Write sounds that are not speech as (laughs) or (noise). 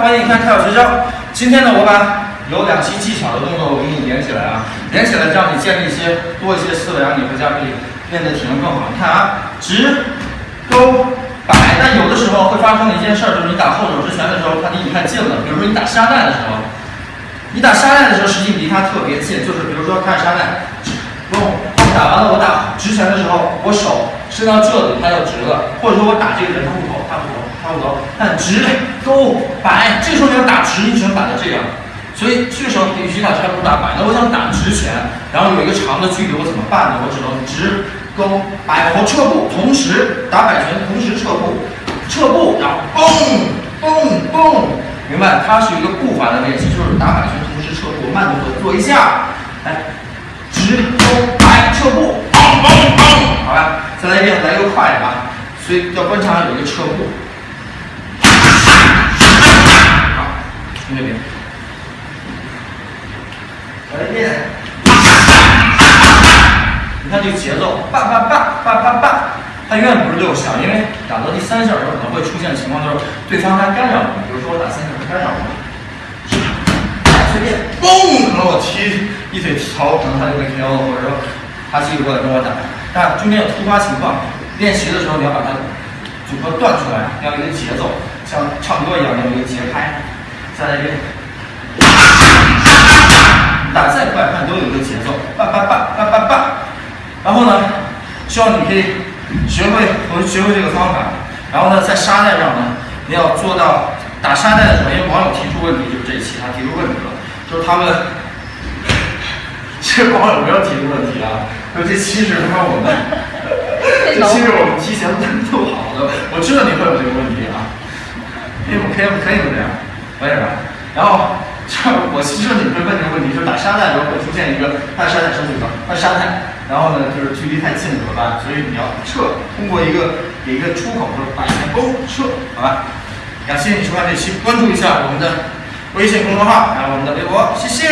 欢迎你看跳学教。今天呢，我把有两期技巧的动作我给你连起来啊，连起来让你建立一些多一些思维，让你回家可以练的体能更好。你看啊，直、勾、摆。但有的时候会发生的一件事儿，就是你打后手直拳的时候，它离你太近了。比如说你打沙袋的时候，你打沙袋的时候，实际离它特别近。就是比如说看沙袋，不，打完了我打直拳的时候，我手伸到这里，它就直了。或者说我打这个人头虎口，它不头。差不多，看直勾摆，这个时候你要打直，你只能打到这样，所以这个时候必须打差不打摆。那我想打直拳，然后有一个长的距离，我怎么办呢？我只能直勾摆和撤步，同时打摆拳，同时撤步，撤步，然后嘣嘣嘣，明白？它是一个步伐的练习，就是打摆拳同时撤步，慢动作做一下，来，直勾摆撤步，嘣嘣嘣，好吧？再来一遍，来一个快的啊！所以要观察有一个撤步。从这边，来一遍。你看这个节奏，叭叭叭叭叭叭，它永远不是六下，因为打到第三下的时候可能会出现情况，就是对方他干扰你，比如说我打三下，他干扰我，随便，嘣，可能我踢一腿朝，可能他就被 KO 了，或者说他继续过来跟我打，但中间有突发情况，练习的时候你要把它组合断出来，要有一个节奏，像唱歌一样要有一个节拍。再来一遍，打再快，看都有一个节奏，叭叭叭叭叭叭。然后呢，希望你可以学会我学会这个方法。然后呢，在沙袋上呢，你要做到打沙袋的时候，因为网友提出问题，就是这一期他提出问题了，就是他们其实网友没有提出问题啊，就这期是他妈我们，这期是我们提前录好的，我知道你会有这个问题啊，可以不可以可以这样。为什么？然后就 (laughs) 我其实你会问这个问题，就是打沙袋的时候会出现一个按沙袋手举高，按沙袋，然后呢就是距离太近怎么办？所以你要撤，通过一个给一个出口，就是摆拳勾撤，好吧？感谢你收看这期，关注一下我们的微信公众号，还有我们的微博，谢谢。